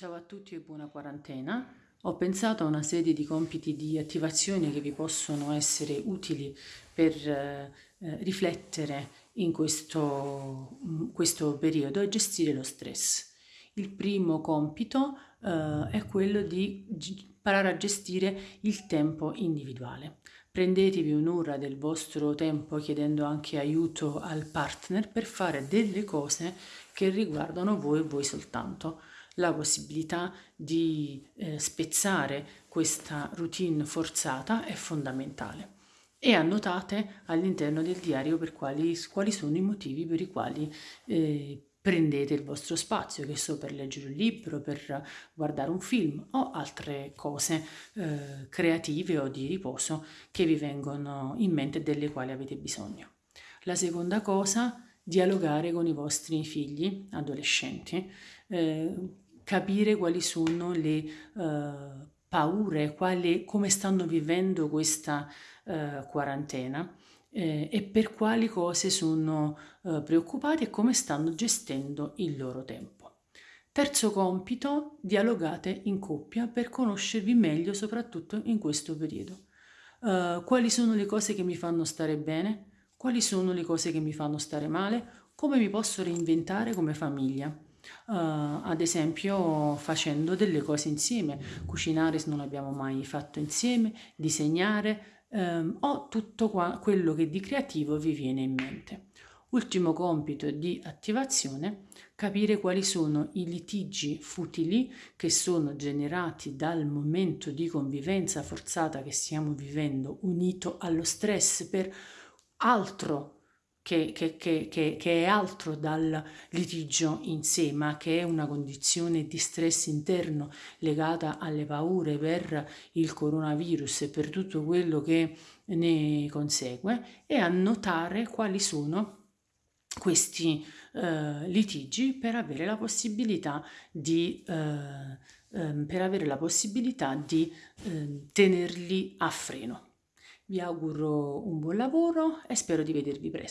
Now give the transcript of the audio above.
Ciao a tutti e buona quarantena. Ho pensato a una serie di compiti di attivazione che vi possono essere utili per eh, eh riflettere in questo, mm, questo, periodo e gestire lo stress. Il primo compito eh, è quello di imparare a gestire il tempo individuale. Prendetevi un'ora del vostro tempo chiedendo anche aiuto al partner per fare delle cose che riguardano voi e voi soltanto la possibilità di eh, spezzare questa routine forzata è fondamentale e annotate all'interno del diario per quali, quali, sono i motivi per i quali eh, prendete il vostro spazio, che so per leggere un libro, per guardare un film o altre cose eh, creative o di riposo che vi vengono in mente e delle quali avete bisogno. La seconda cosa, dialogare con i vostri figli, adolescenti, eh, capire quali sono le uh, paure, quali, come stanno vivendo questa uh, quarantena eh, e per quali cose sono uh, preoccupati e come stanno gestendo il loro tempo. Terzo compito, dialogate in coppia per conoscervi meglio soprattutto in questo periodo. quali sono le cose che mi fanno stare bene? Quali sono le cose che mi fanno stare male? Come mi posso reinventare come famiglia? Uh, ad esempio facendo delle cose insieme, cucinare se non l'abbiamo mai fatto insieme, disegnare um, o tutto quello che di creativo vi viene in mente. Ultimo compito di attivazione, capire quali sono i litigi futili che sono generati dal momento di convivenza forzata che stiamo vivendo unito allo stress per altro che, che, che, che, è altro dal litigio in sé, ma che è una condizione di stress interno legata alle paure per il coronavirus e per tutto quello che ne consegue, e annotare quali sono questi eh, litigi per avere la possibilità di, eh, eh, la possibilità di ehm, tenerli a freno. Vi auguro un buon lavoro e spero di vedervi presto.